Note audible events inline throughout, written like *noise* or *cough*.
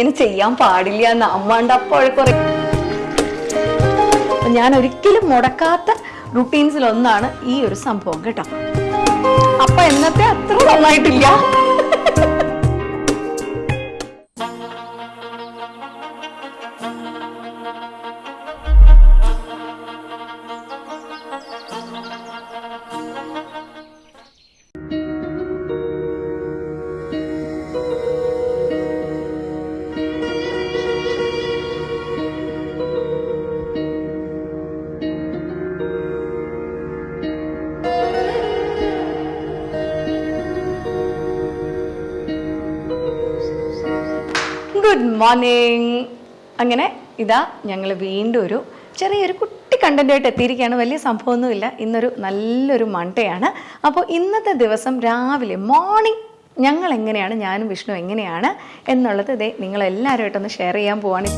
ഇങ്ങനെ ചെയ്യാൻ പാടില്ല എന്ന് അമ്മാണ്ട് അപ്പോഴൊക്കെ ഞാൻ ഒരിക്കലും മുടക്കാത്ത റുട്ടീൻസിൽ ഒന്നാണ് ഈ ഒരു സംഭവം കേട്ടോ. അപ്പൊ എന്നത്തെ അത്ര നന്നായിട്ടില്ല. മോർണിംഗ് അങ്ങനെ ഇതാ ഞങ്ങൾ വീണ്ടും ഒരു ചെറിയൊരു കുട്ടി കണ്ടന്റായിട്ട് എത്തിയിരിക്കുകയാണ്. വലിയ സംഭവമൊന്നുമില്ല. ഇന്നൊരു നല്ലൊരു മണ്ടയാണ് അപ്പോൾ ഇന്നത്തെ ദിവസം രാവിലെ മോർണിംഗ് ഞങ്ങൾ എങ്ങനെയാണ് ഞാനും വിഷ്ണു എങ്ങനെയാണ് എന്നുള്ളത് ഇതേ നിങ്ങളെല്ലാവരുമായിട്ടൊന്ന് ഷെയർ ചെയ്യാൻ പോവാണ്.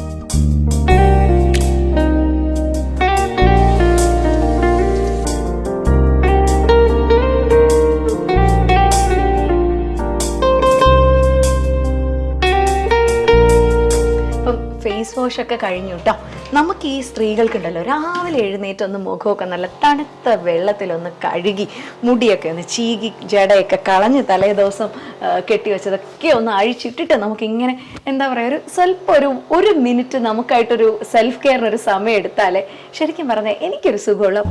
ഫേസ് വാഷ് ഒക്കെ കഴിഞ്ഞു കേട്ടോ നമുക്ക് ഈ സ്ത്രീകൾക്കുണ്ടല്ലോ രാവിലെ എഴുന്നേറ്റ് ഒന്ന് മുഖമൊക്കെ നല്ല തണുത്ത വെള്ളത്തിലൊന്ന് കഴുകി മുടിയൊക്കെ ഒന്ന് ചീകി ജടയൊക്കെ കളഞ്ഞ് തലേ ദിവസം ആ, കെട്ടിവെച്ചതൊക്കെ ഒന്ന് അഴിച്ചിട്ടിട്ട് നമുക്കിങ്ങനെ എന്താ പറയുക ഒരു സ്വല്പം ഒരു ഒരു മിനിറ്റ് നമുക്കായിട്ടൊരു സെൽഫ് കെയറിനൊരു സമയം എടുത്താലേ ശരിക്കും പറഞ്ഞാൽ എനിക്കൊരു സുഖമുള്ള.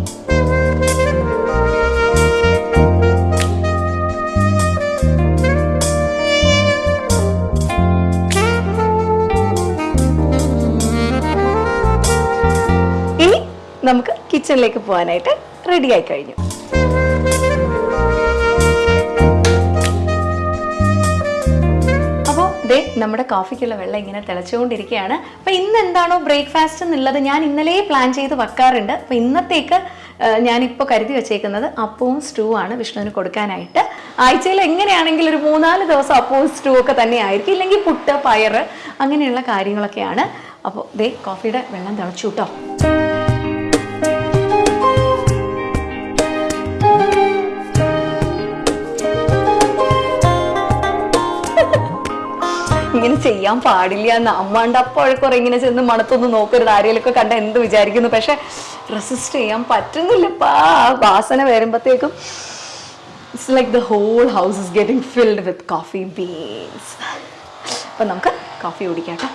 നമുക്ക് കിച്ചണിലേക്ക് പോകാനായിട്ട് റെഡി ആയി കഴിഞ്ഞു. ദേ നമ്മുടെ കോഫിക്കുള്ള വെള്ളം ഇങ്ങനെ തിളച്ചുകൊണ്ടിരിക്കുകയാണ്. അപ്പോൾ ഇന്ന് എന്താണോ ബ്രേക്ക്ഫാസ്റ്റ് എന്നുള്ളത് ഞാൻ ഇന്നലെ പ്ലാൻ ചെയ്ത് വെക്കാറുണ്ട്. അപ്പോൾ ഇന്നത്തേക്ക് ഞാനിപ്പോൾ കരുതി വെച്ചേക്കുന്നത് അപ്പവും സ്റ്റൂ ആണ് വിഷ്ണുവിന് കൊടുക്കാനായിട്ട്. ആഴ്ചയിൽ എങ്ങനെയാണെങ്കിൽ ഒരു മൂന്നാൽ ദിവസം അപ്പവും സ്റ്റൂ ഒക്കെ തന്നെ ആയിരിക്കും. ഇല്ലെങ്കിൽ പുട്ട് പയറ് അങ്ങനെയുള്ള കാര്യങ്ങളൊക്കെയാണ്. അപ്പോൾ ദേ കോഫിയുടെ വെള്ളം തിളച്ചു കേട്ടോ. ഇങ്ങനെ ചെയ്യാൻ പാടില്ല എന്ന് അമ്മാണ്ട് അപ്പോഴൊക്കെ ഇങ്ങനെ ചെന്ന് മണത്തൊന്ന് നോക്കരുത്. ആരെങ്കിലൊക്കെ കണ്ട എന്ത് വിചാരിക്കുന്നു? പക്ഷെ റെസിസ്റ്റ് ചെയ്യാൻ പറ്റുന്നില്ലപ്പാ ആ വാസന വരുമ്പോഴത്തേക്കും it's like the whole house is getting filled with coffee beans അപ്പൊ നമുക്ക് കോഫി കുടിക്കാം കേട്ടോ.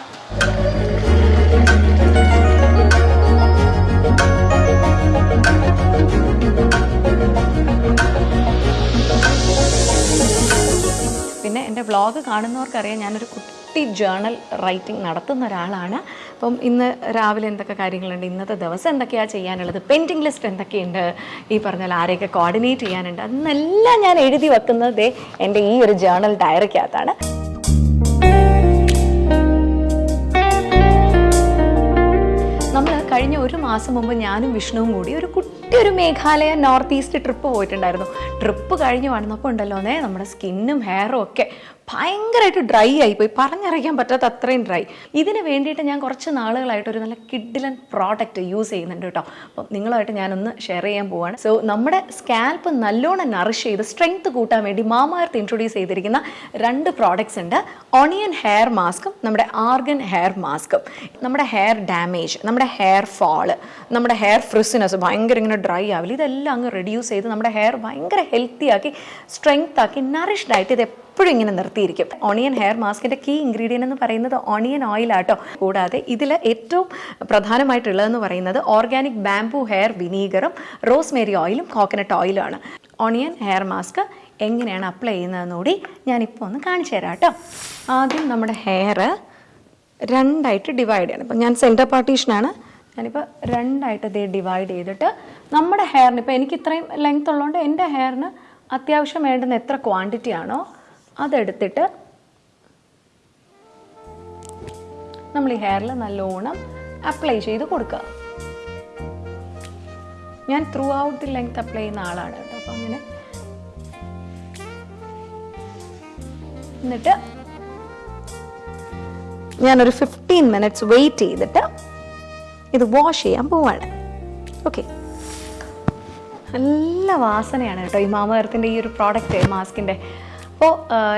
പിന്നെ എന്റെ വ്ളോഗ് കാണുന്നവർക്കറിയാം ഞാനൊരു കുട്ടി ജേണൽ റൈറ്റിംഗ് നടത്തുന്ന ഒരാളാണ്. അപ്പം ഇന്ന് രാവിലെ എന്തൊക്കെ കാര്യങ്ങളുണ്ട്? ഇന്നത്തെ ദിവസം എന്തൊക്കെയാണ് ചെയ്യാനുള്ളത്? പെൻഡിങ് ലിസ്റ്റ് എന്തൊക്കെയുണ്ട്? ഈ പറഞ്ഞാൽ ആരെയൊക്കെ കോർഡിനേറ്റ് ചെയ്യാനുണ്ട്? അന്നെല്ലാം ഞാൻ എഴുതി വെക്കുന്നത് എന്റെ ഈ ഒരു ജേണൽ ഡയറിക്കകത്താണ്. നമ്മൾ കഴിഞ്ഞ ഒരു മാസം മുമ്പ് ഞാനും വിഷ്ണുവും കൂടി ഒരു കുട്ടി ഒരു മേഘാലയ നോർത്ത് ഈസ്റ്റ് ട്രിപ്പ് പോയിട്ടുണ്ടായിരുന്നു. ട്രിപ്പ് കഴിഞ്ഞ് വന്നപ്പോൾ ഉണ്ടല്ലോ നേ നമ്മുടെ സ്കിന്നും ഹെയറും ഒക്കെ ഭയങ്കരമായിട്ട് ഡ്രൈ ആയിപ്പോയി. പറഞ്ഞറിയിക്കാൻ പറ്റാത്ത അത്രയും ഡ്രൈ. ഇതിന് വേണ്ടിയിട്ട് ഞാൻ കുറച്ച് നാളുകളായിട്ട് ഒരു നല്ല കിഡിലൻ പ്രോഡക്റ്റ് യൂസ് ചെയ്യുന്നുണ്ട് കേട്ടോ. അപ്പം നിങ്ങളുമായിട്ട് ഞാനൊന്ന് ഷെയർ ചെയ്യാൻ പോവാണ്. സോ നമ്മുടെ സ്കാൽപ്പ് നല്ലോണം നറിഷ് ചെയ്ത് സ്ട്രെങ്ത് കൂട്ടാൻ വേണ്ടി മാമാർത്ത് ഇൻട്രൊഡ്യൂസ് ചെയ്തിരിക്കുന്ന രണ്ട് പ്രോഡക്റ്റ്സ് ഉണ്ട്. ഓണിയൻ ഹെയർ മാസ്കും നമ്മുടെ ആർഗൻ ഹെയർ മാസ്കും നമ്മുടെ ഹെയർ ഡാമേജ് നമ്മുടെ ഹെയർ ഫാൾ നമ്മുടെ ഹെയർ ഫ്രിസിനസ് ഭയങ്കര ഇങ്ങനെ ഡ്രൈ ആവില്ല. ഇതെല്ലാം അങ്ങ് റെഡ്യൂസ് ചെയ്ത് നമ്മുടെ ഹെയർ ഭയങ്കര ഹെൽത്തി ആക്കി സ്ട്രെങ്ത് ആക്കി നറിഷ്ഡ് ഇത് എപ്പോഴും ഇങ്ങനെ നിർത്തിയിരിക്കും. ഓണിയൻ ഹെയർ മാസ്കിന്റെ കീ ഇൻഗ്രീഡിയന്റ് എന്ന് പറയുന്നത് ഓണിയൻ ഓയിലാട്ടോ കൂടാതെ ഇതിൽ ഏറ്റവും പ്രധാനമായിട്ടുള്ളതെന്ന് പറയുന്നത് ഓർഗാനിക് ബാംബു ഹെയർ വിനീഗറും റോസ്മേരി ഓയിലും കോക്കനട്ട് ഓയിലുമാണ് ഓണിയൻ ഹെയർ മാസ്ക് എങ്ങനെയാണ് അപ്ലൈ ചെയ്യുന്നതെന്ന് കൂടി ഞാനിപ്പോൾ ഒന്ന് കാണിച്ചു തരാം കേട്ടോ. ആദ്യം നമ്മുടെ ഹെയർ രണ്ടായിട്ട് ഡിവൈഡ് ചെയ്യണം. ഇപ്പം ഞാൻ സെന്റർ പാർട്ടീഷനാണ് ഞാനിപ്പോൾ രണ്ടായിട്ട് ഇത് ഡിവൈഡ് ചെയ്തിട്ട് നമ്മുടെ ഹെയറിന് ഇപ്പോൾ എനിക്ക് ഇത്രയും ലെങ്ത് ഉള്ളതുകൊണ്ട് എന്റെ ഹെയറിന് അത്യാവശ്യം വേണ്ടുന്ന എത്ര ക്വാണ്ടിറ്റി ആണോ അതെടുത്തിട്ട് നമ്മൾ ഈ ഹെയറിൽ നല്ലോണം അപ്ലൈ ചെയ്ത് കൊടുക്കുക. ഞാൻ throughout the length apply ചെയ്യുന്ന ആളാണ് കേട്ടോ. അപ്പം അങ്ങനെ എന്നിട്ട് ഞാനൊരു ഫിഫ്റ്റീൻ മിനിറ്റ്സ് വെയിറ്റ് ചെയ്തിട്ട് ഇത് വാഷ് ചെയ്യാൻ പോവാണ്. ഓക്കെ നല്ല വാസനയാണ് കേട്ടോ ഈ മാമകരത്തിന്റെ ഈ ഒരു പ്രോഡക്റ്റ് മാസ്കിന്റെ അപ്പോൾ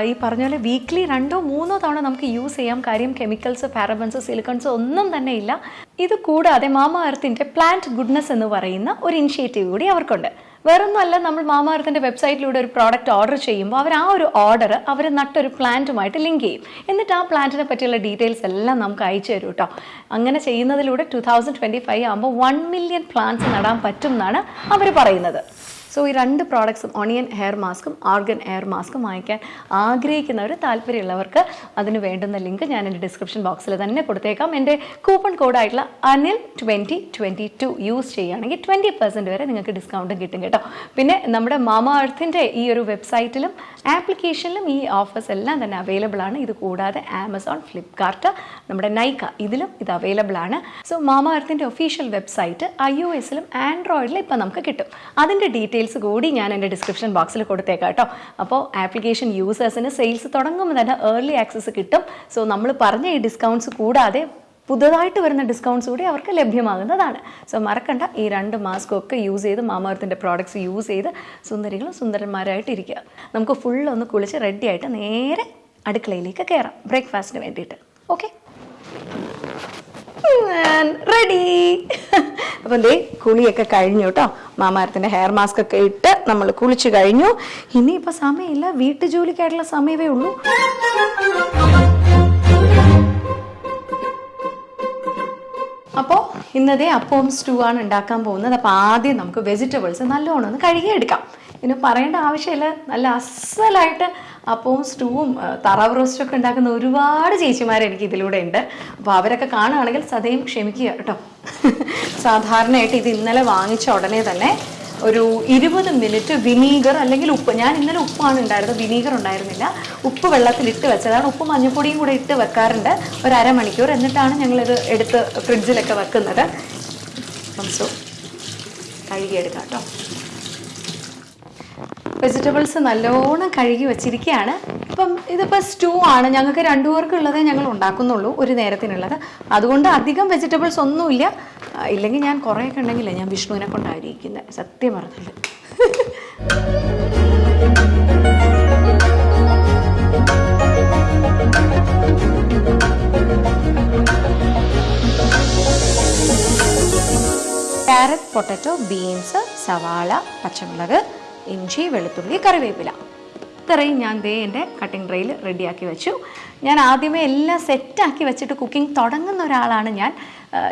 ഈ പറഞ്ഞ പോലെ വീക്ക്ലി രണ്ടോ മൂന്നോ തവണ നമുക്ക് യൂസ് ചെയ്യാം. കാര്യം കെമിക്കൽസ് പാരബൻസ് സിലിക്കൺസ് ഒന്നും തന്നെ ഇല്ല. ഇത് കൂടാതെ മാമ എർത്തിന്റെ പ്ലാന്റ് ഗുഡ്നസ് എന്ന് പറയുന്ന ഒരു ഇനിഷ്യേറ്റീവ് കൂടി അവർക്കുണ്ട്. വേറൊന്നുമല്ല നമ്മൾ മാമാർത്തിന്റെ വെബ്സൈറ്റിലൂടെ ഒരു പ്രോഡക്റ്റ് ഓർഡർ ചെയ്യുമ്പോൾ അവർ ആ ഒരു ഓർഡർ അവർ നട്ടൊരു പ്ലാന്റുമായിട്ട് ലിങ്ക് ചെയ്യും. എന്നിട്ട് ആ പ്ലാന്റിനെ പറ്റിയുള്ള ഡീറ്റെയിൽസ് എല്ലാം നമുക്ക് അയച്ചു തരും കേട്ടോ അങ്ങനെ ചെയ്യുന്നതിലൂടെ ടു തൗസൻഡ് ട്വന്റി ഫൈവ് ആകുമ്പോൾ വൺ മില്യൺ പ്ലാന്റ്സ് നടാൻ പറ്റും എന്നാണ് അവർ പറയുന്നത്. സോ ഈ രണ്ട് പ്രോഡക്ട്സും ഓണിയൻ ഹെയർ മാസ്കും ആർഗൻ ഹെയർ മാസ്കും വാങ്ങിക്കാൻ ആഗ്രഹിക്കുന്നവർ താല്പര്യമുള്ളവർക്ക് അതിന് വേണ്ടുന്ന ലിങ്ക് ഞാൻ എന്റെ ഡിസ്ക്രിപ്ഷൻ ബോക്സിൽ തന്നെ കൊടുത്തേക്കാം. എന്റെ coupon കോഡായിട്ടുള്ള Anil twenty twenty two use ചെയ്യുകയാണെങ്കിൽ ട്വന്റി പെർസെന്റ് വരെ നിങ്ങൾക്ക് ഡിസ്കൗണ്ടും കിട്ടും കേട്ടോ. പിന്നെ നമ്മുടെ മാമ എർത്തിന്റെ ഈ ഒരു വെബ്സൈറ്റിലും ആപ്ലിക്കേഷനിലും ഈ ഓഫേഴ്സ് എല്ലാം തന്നെ അവൈലബിൾ ആണ്. ഇത് കൂടാതെ ആമസോൺ ഫ്ലിപ്കാർട്ട് നമ്മുടെ നൈക്ക ഇതിലും ഇത് അവൈലബിൾ ആണ്. സോ മാമ എർത്തിന്റെ ഒഫീഷ്യൽ വെബ്സൈറ്റ് ഐ ഒ എസിലും ആൻഡ്രോയിഡിലും ഇപ്പം നമുക്ക് കിട്ടും. അതിന്റെ ഡീറ്റെയിൽസ് കൂടി ഞാൻ എന്റെ ഡിസ്ക്രിപ്ഷൻ ബോക്സിൽ കൊടുത്തേക്കാം കേട്ടോ അപ്പോൾ ആപ്ലിക്കേഷൻ യൂസേഴ്സിന് സെയിൽസ് തുടങ്ങുമ്പോൾ തന്നെ ഏർലി ആക്സസ് കിട്ടും. സോ നമ്മൾ പറഞ്ഞ ഈ ഡിസ്കൗണ്ട്സ് കൂടാതെ പുതുതായിട്ട് വരുന്ന ഡിസ്കൗണ്ട്സ് കൂടി അവർക്ക് ലഭ്യമാകുന്നതാണ്. സോ മറക്കണ്ട ഈ രണ്ട് മാസ്ക് ഒക്കെ യൂസ് ചെയ്ത് മാമർത്തിന്റെ പ്രോഡക്ട്സ് യൂസ് ചെയ്ത് സുന്ദരികളും സുന്ദരന്മാരായിട്ട് ഇരിക്കുക നമുക്ക് ഫുൾ ഒന്ന് കുളിച്ച് റെഡിയായിട്ട് നേരെ അടുക്കളയിലേക്ക് കയറാം ബ്രേക്ക്ഫാസ്റ്റിന് വേണ്ടിയിട്ട്. ഓക്കെ റെഡി അപ്പം എന്തേ കുളിയൊക്കെ കഴിഞ്ഞു കേട്ടോ മാമാരത്തിന്റെ ഹെയർ മാസ്ക് ഒക്കെ ഇട്ട് നമ്മൾ കുളിച്ചു കഴിഞ്ഞു. ഇനിയിപ്പോൾ സമയമില്ല. വീട്ടു ജോലിക്കായിട്ടുള്ള സമയമേ ഉള്ളൂ. അപ്പോൾ ഇന്നതേ അപ്പവും സ്റ്റൂ ആണ് ഉണ്ടാക്കാൻ പോകുന്നത്. അപ്പോൾ ആദ്യം നമുക്ക് വെജിറ്റബിൾസ് നല്ലോണം ഒന്ന് കഴുകിയെടുക്കാം. ഇനി പറയേണ്ട ആവശ്യമില്ല. നല്ല അസലായിട്ട് അപ്പവും സ്റ്റൂവും തറാവ് റോസ്റ്റും ഒക്കെ ഉണ്ടാക്കുന്ന ഒരുപാട് ചേച്ചിമാർ എനിക്ക് ഇതിലൂടെ ഉണ്ട്. അപ്പോൾ അവരൊക്കെ കാണുകയാണെങ്കിൽ സദയം ക്ഷമിക്കുക കേട്ടോ. *laughs* സാധാരണയായിട്ട് ഇത് ഇന്നലെ വാങ്ങിച്ച ഉടനെ തന്നെ ഒരു ഇരുപത് മിനിറ്റ് വിനീഗർ അല്ലെങ്കിൽ ഉപ്പ് ഞാൻ ഇന്നലെ ഉപ്പാണ് ഉണ്ടായിരുന്നത് വിനീഗർ ഉണ്ടായിരുന്നില്ല. ഉപ്പ് വെള്ളത്തിൽ ഇട്ട് വെച്ചതാണ്. ഉപ്പ് മഞ്ഞപ്പൊടിയും കൂടെ ഇട്ട് വെക്കാറുണ്ട്. ഒരു അരമണിക്കൂർ എന്നിട്ടാണ് ഞങ്ങളിത് എടുത്ത് ഫ്രിഡ്ജിലൊക്കെ വെക്കുന്നത്. അപ്പം സോ കഴുകിയെടുക്കാം കേട്ടോ. വെജിറ്റബിൾസ് നല്ലോണം കഴുകി വെച്ചിരിക്കുകയാണ് ഇപ്പം ഇതിപ്പോൾ സ്റ്റൂ ആണ്. ഞങ്ങൾക്ക് രണ്ടു പേർക്കുള്ളതേ ഞങ്ങൾ ഉണ്ടാക്കുന്നുള്ളൂ ഒരു നേരത്തിനുള്ളത്. അതുകൊണ്ട് അധികം വെജിറ്റബിൾസ് ഒന്നുമില്ല. ഇല്ലെങ്കിൽ ഞാൻ കുറേയൊക്കെ ഉണ്ടെങ്കിലേ ഞാൻ വിഷ്ണുവിനെ കൊണ്ടായിരിക്കുന്നത് സത്യം പറഞ്ഞത്. ക്യാരറ്റ് പൊട്ടറ്റോ ബീൻസ് സവാള പച്ചമുളക് ഇഞ്ചി വെളുത്തുള്ളി കറിവേപ്പില. ഇത്രയും ഞാൻ ദേ എന്റെ കട്ടിംഗ് ട്രേയിൽ റെഡിയാക്കി വെച്ചു. ഞാൻ ആദ്യമേ എല്ലാം സെറ്റാക്കി വെച്ചിട്ട് കുക്കിംഗ് തുടങ്ങുന്ന ഒരാളാണ് ഞാൻ.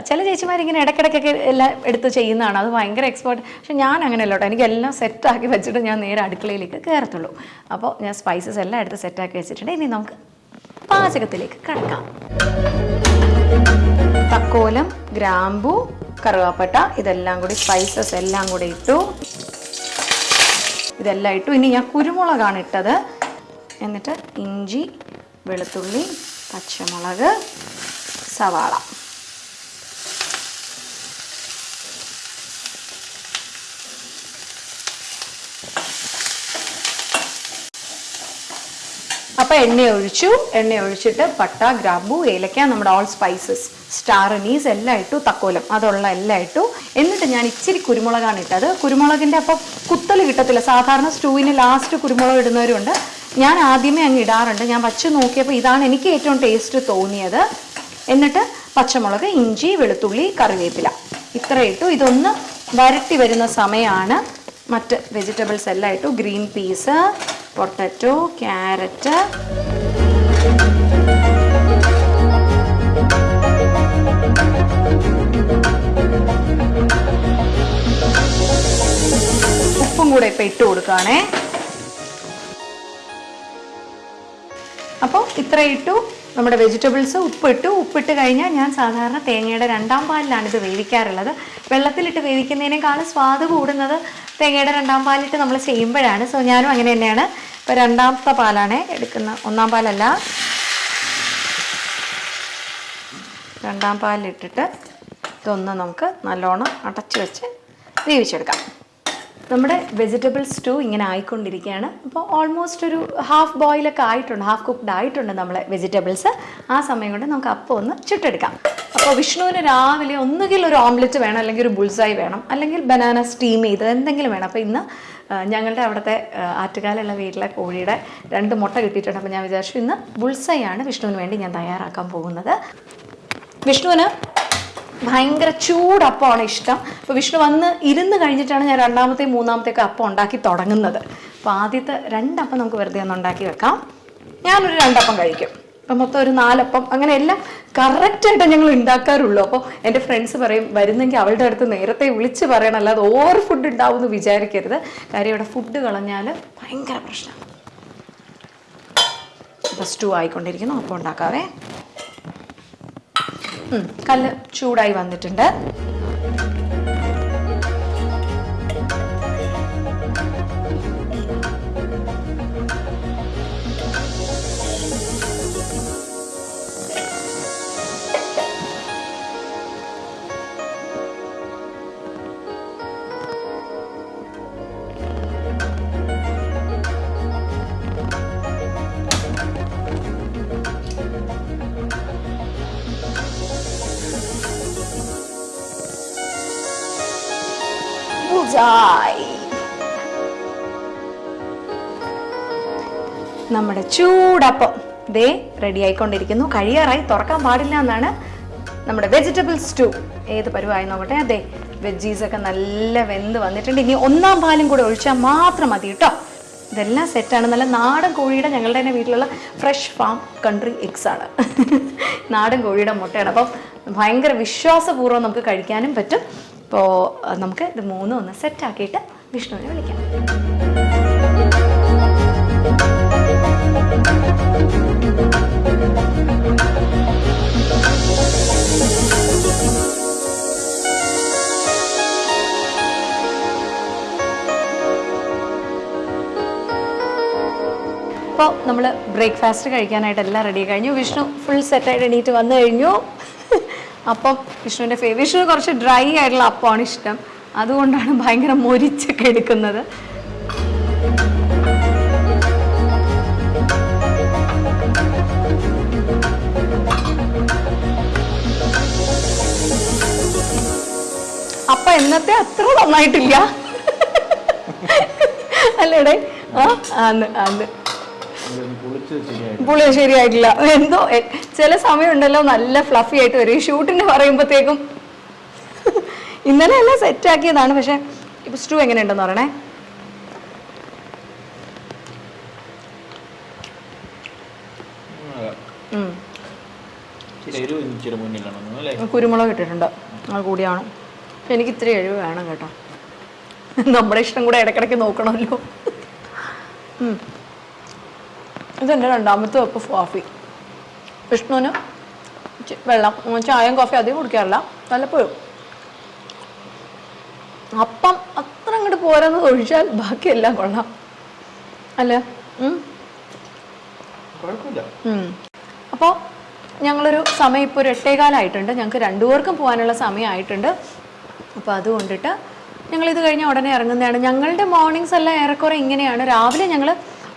ചില ചേച്ചിമാരിങ്ങനെ ഇടയ്ക്കിടയ്ക്കൊക്കെ എല്ലാം എടുത്ത് ചെയ്യുന്നതാണ്. അത് ഭയങ്കര എക്സ്പേർട്ട് പക്ഷെ ഞാൻ അങ്ങനെയല്ല കേട്ടോ. എനിക്ക് എല്ലാം സെറ്റാക്കി വെച്ചിട്ട് ഞാൻ നേരെ അടുക്കളയിലേക്ക് കയറത്തുള്ളൂ അപ്പോൾ ഞാൻ സ്പൈസസ് എല്ലാം എടുത്ത് സെറ്റാക്കി വെച്ചിട്ടുണ്ട്. ഇനി നമുക്ക് പാചകത്തിലേക്ക് കിടക്കാം. തക്കോലം ഗ്രാമ്പു കറുവാപ്പട്ട ഇതെല്ലാം കൂടി സ്പൈസസ് എല്ലാം കൂടി ഇട്ടു. ഇതെല്ലാം ഇട്ടു ഇനി ഞാൻ കുരുമുളകാണ് ഇട്ടത്. എന്നിട്ട് ഇഞ്ചി വെളുത്തുള്ളി പച്ചമുളക് സവാള. അപ്പൊ എണ്ണ ഒഴിച്ചു എണ്ണ ഒഴിച്ചിട്ട് പട്ട ഗ്രാമ്പു ഏലക്ക നമ്മുടെ ഓൾ സ്പൈസസ് സ്റ്റാർ അനീസ് എല്ലാം ഇട്ടു തക്കോലം. അതുള്ള എല്ലാം ഇട്ടു. എന്നിട്ട് ഞാൻ ഇച്ചിരി കുരുമുളകാണ് ഇട്ടത്. കുരുമുളകിന്റെ അപ്പം കുത്തൽ കിട്ടത്തില്ല. സാധാരണ സ്റ്റൂവിന് ലാസ്റ്റ് കുരുമുളക് ഇടുന്നവരുണ്ട്. ഞാൻ ആദ്യമേ അങ്ങ് ഇടാറുണ്ട്. ഞാൻ വച്ച് നോക്കിയപ്പോൾ ഇതാണ് എനിക്ക് ഏറ്റവും ടേസ്റ്റ് തോന്നിയത്. എന്നിട്ട് പച്ചമുളക് ഇഞ്ചി വെളുത്തുള്ളി കറിവേപ്പില. ഇത്ര ഇട്ടു. ഇതൊന്ന് വരട്ടി വരുന്ന സമയമാണ് മറ്റ് വെജിറ്റബിൾസ് എല്ലാം ഇട്ടു. Green peas potato carrot. ഉപ്പും കൂടെ ഇപ്പം ഇട്ട് കൊടുക്കുകയാണേ അപ്പോൾ ഇത്ര ഇട്ടു. നമ്മുടെ വെജിറ്റബിൾസ് ഉപ്പിട്ടു. ഉപ്പിട്ട് കഴിഞ്ഞാൽ ഞാൻ സാധാരണ തേങ്ങയുടെ രണ്ടാം പാലിലാണ് ഇത് വേവിക്കാറുള്ളത്. വെള്ളത്തിലിട്ട് വേവിക്കുന്നതിനേക്കാളും സ്വാദ് കൂടുന്നത് തേങ്ങയുടെ രണ്ടാം പാലിട്ട് നമ്മൾ ചെയ്യുമ്പോഴാണ്. സോ ഞാനും അങ്ങനെ തന്നെയാണ്. ഇപ്പോൾ രണ്ടാമത്തെ പാലാണ് എടുക്കുന്ന ഒന്നാം പാലല്ല. രണ്ടാം പാലിട്ടിട്ട് ഇതൊന്ന് നമുക്ക് നല്ലോണം അടച്ചു വെച്ച് വേവിച്ചെടുക്കാം. നമ്മുടെ വെജിറ്റബിൾ സ്റ്റൂ ഇങ്ങനെ ആയിക്കൊണ്ടിരിക്കുകയാണ്. അപ്പോൾ ഓൾമോസ്റ്റ് ഒരു ഹാഫ് ബോയിലൊക്കെ ആയിട്ടുണ്ട് ഹാഫ് കുക്ക്ഡ് ആയിട്ടുണ്ട് നമ്മളെ വെജിറ്റബിൾസ് ആ സമയം കൊണ്ട് നമുക്ക് അപ്പം ഒന്ന് ചുട്ടെടുക്കാം. അപ്പോൾ വിഷ്ണുവിന് രാവിലെ ഒന്നുകിൽ ഒരു ഓംലെറ്റ് വേണം അല്ലെങ്കിൽ ഒരു ബുൾസായി വേണം അല്ലെങ്കിൽ ബനാന സ്റ്റീം ചെയ്ത് എന്തെങ്കിലും വേണം. അപ്പോൾ ഇന്ന് ഞങ്ങളുടെ അവിടുത്തെ ആറ്റുകാലുള്ള വീട്ടിലെ കോഴിയുടെ രണ്ട് മുട്ട കിട്ടിയിട്ടുണ്ട്. അപ്പോൾ ഞാൻ വിചാരിച്ചു ഇന്ന് ബുൾസായി ആണ് വിഷ്ണുവിന് വേണ്ടി ഞാൻ തയ്യാറാക്കാൻ പോകുന്നത്. വിഷ്ണുവിന് ഭയങ്കര ചൂടപ്പമാണ് ഇഷ്ടം. അപ്പോൾ വിഷ്ണു വന്ന് ഇരുന്ന് കഴിഞ്ഞിട്ടാണ് ഞാൻ രണ്ടാമത്തെ മൂന്നാമത്തെയൊക്കെ അപ്പം ഉണ്ടാക്കി തുടങ്ങുന്നത്. അപ്പോൾ ആദ്യത്തെ രണ്ടപ്പം നമുക്ക് വെറുതെ ഒന്ന് ഉണ്ടാക്കി വെക്കാം. ഞാനൊരു രണ്ടപ്പം കഴിക്കും. അപ്പം മൊത്തം ഒരു നാലപ്പം. അങ്ങനെ എല്ലാം കറക്റ്റായിട്ട് ഞങ്ങൾ ഉണ്ടാക്കാറുള്ളൂ. അപ്പോൾ എന്റെ ഫ്രണ്ട്സ് പറയും വരുന്നെങ്കിൽ അവളുടെ അടുത്ത് നേരത്തെ വിളിച്ച് പറയണം. അല്ലാതെ ഓവർ ഫുഡ് ഉണ്ടാവും എന്ന് വിചാരിക്കരുത്. കാര്യം ഇവിടെ ഫുഡ് കളഞ്ഞാൽ ഭയങ്കര പ്രശ്നമാണ് അപ്പോൾ സ്റ്റൂ ആയിക്കൊണ്ടിരിക്കുന്നു. അപ്പം ഉണ്ടാക്കാവേ. കല്ല് ചൂടായി വന്നിട്ടുണ്ട്. ബുൾസൈ. നമ്മുടെ ചൂടപ്പം ദേ റെഡി ആയിക്കൊണ്ടിരിക്കുന്നു. കഴിയാറായി തുറക്കാൻ പാടില്ല എന്നാണ് നമ്മുടെ വെജിറ്റബിൾ സ്റ്റൂ ഏത് പരുവായി നോക്കട്ടെ? അതെ വെജീസ് ഒക്കെ നല്ല വെന്ത് വന്നിട്ടുണ്ട്. ഇനി ഒന്നാം പാലും കൂടെ ഒഴിച്ചാൽ മാത്രം മതി കേട്ടോ. ഇതെല്ലാം സെറ്റാണ് നല്ല നാടൻ കോഴിയുടെ ഞങ്ങളുടെ തന്നെ വീട്ടിലുള്ള ഫ്രഷ് ഫാം കൺട്രി എഗ്സ് ആണ്. *laughs* നാടൻ കോഴിയുടെ മുട്ടയാണ്. അപ്പം ഭയങ്കര വിശ്വാസപൂർവം നമുക്ക് കഴിക്കാനും പറ്റും. അപ്പോൾ നമുക്ക് ഇത് മൂന്നും ഒന്ന് സെറ്റാക്കിയിട്ട് വിഷ്ണുവിനെ വിളിക്കാം. അപ്പോൾ നമ്മൾ ബ്രേക്ക്ഫാസ്റ്റ് കഴിക്കാനായിട്ട് എല്ലാം റെഡി കഴിഞ്ഞു. വിഷ്ണു ഫുൾ സെറ്റായിട്ട് എണീറ്റ് വന്നു കഴിഞ്ഞു. അപ്പം വിഷ്ണുവിന്റെ ഫേ വിഷ്ണു കുറച്ച് ഡ്രൈ ആയിട്ടുള്ള അപ്പമാണ് ഇഷ്ടം. അതുകൊണ്ടാണ് ഭയങ്കര മൊരിച്ചൊക്കെ എടുക്കുന്നത്. അപ്പൊ എന്നത്തെ അത്ര നന്നായിട്ടില്ല. അല്ലേടേ? ആ അന്ന് അന്ന്. പുളി ശരിയായിട്ടില്ല. എന്തോ ചില സമയമുണ്ടല്ലോ നല്ല ഫ്ലഫി ആയിട്ട് വരും. ഈ ഷൂട്ടിന് പറയുമ്പോഴത്തേക്കും ഇന്നലെ എല്ലാം സെറ്റ് ആക്കിയതാണ്. പക്ഷെ ഇപ്പൊ സ്റ്റൂ എങ്ങനെയുണ്ടെന്ന് പറയണേ? അല്ലേ? കുരുമുളക് ഇട്ടിട്ടുണ്ട്. അത് കൂടിയാണ് പക്ഷെ എനിക്ക് ഇത്തിരി എരിവ് വേണം കേട്ടോ. നമ്മുടെ ഇഷ്ടം കൂടെ ഇടക്കിടക്ക് നോക്കണമല്ലോ. ഇതെന്റെ രണ്ടാമത്തെ വെപ്പ് കോഫി വിഷ്ണുവിന് വെള്ളം ചായയും കോഫി അധികം കുടിക്കാറില്ല. വല്ലപ്പോഴും. അപ്പം അത്ര അങ്ങോട്ട് പോരാന്ന് ഒഴിച്ചാൽ ബാക്കിയെല്ലാം കൊള്ളാം. അല്ലേ? അപ്പോൾ ഞങ്ങളൊരു സമയം ഇപ്പോൾ ഒരു എട്ടേകാലായിട്ടുണ്ട്. ഞങ്ങൾക്ക് രണ്ടുപേർക്കും പോകാനുള്ള സമയമായിട്ടുണ്ട് അപ്പോൾ അതുകൊണ്ടിട്ട് ഞങ്ങൾ ഇത് കഴിഞ്ഞ ഉടനെ ഇറങ്ങുന്നതാണ്. ഞങ്ങളുടെ മോർണിംഗ്സ് എല്ലാം ഏറെക്കുറെ ഇങ്ങനെയാണ്. രാവിലെ ഞങ്ങൾ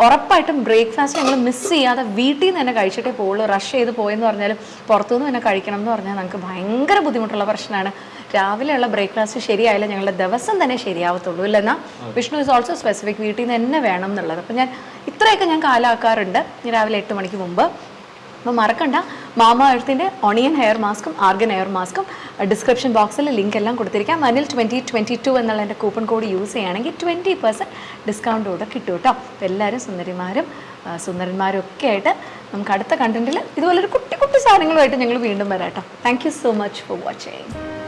ഉറപ്പായിട്ടും ബ്രേക്ക്ഫാസ്റ്റ് ഞങ്ങൾ മിസ് ചെയ്യാതെ വീട്ടിൽ നിന്ന് തന്നെ കഴിച്ചിട്ടേ പോവുള്ളൂ. റഷ് ചെയ്ത് പോയെന്ന് പറഞ്ഞാലും പുറത്തുനിന്ന് തന്നെ കഴിക്കണം എന്ന് പറഞ്ഞാൽ നമുക്ക് ഭയങ്കര ബുദ്ധിമുട്ടുള്ള പ്രശ്നമാണ്. രാവിലെയുള്ള ബ്രേക്ക്ഫാസ്റ്റ് ശരിയായാലും ഞങ്ങളുടെ ദിവസം തന്നെ ശരിയാവത്തുള്ളൂ. ഇല്ലെന്നാ വിഷ്ണു ഇസ് ഓൾസോ സ്പെസിഫിക് വീട്ടിൽ നിന്ന് തന്നെ വേണം എന്നുള്ളത്. അപ്പം ഞാൻ ഇത്രയൊക്കെ ഞാൻ കാലാക്കാറുണ്ട്. രാവിലെ എട്ട് മണിക്ക് മുമ്പ്. അപ്പോൾ മറക്കണ്ട. മാമ എഴുത്തിന്റെ ഒണിയൻ ഹെയർ മാസ്കും ആർഗൻ ഹെയർ മാസ്കും ഡിസ്ക്രിപ്ഷൻ ബോക്സിൽ ലിങ്ക് എല്ലാം കൊടുത്തിരിക്കാം. അതിൽ ട്വന്റി ട്വന്റി ടു എന്നുള്ള എന്റെ കൂപ്പൺ കോഡ് യൂസ് ചെയ്യുകയാണെങ്കിൽ ട്വന്റി പെർസെന്റ് ഡിസ്കൗണ്ട് കൂടെ കിട്ടും കേട്ടോ അപ്പോൾ എല്ലാവരും സുന്ദരിമാരും സുന്ദരന്മാരും ഒക്കെ ആയിട്ട് നമുക്ക് അടുത്ത കണ്ടന്റിൽ ഇതുപോലൊരു കുട്ടി കുട്ടി സാധനങ്ങളുമായിട്ട് ഞങ്ങൾ വീണ്ടും വരാം കേട്ടോ thank you so much for watching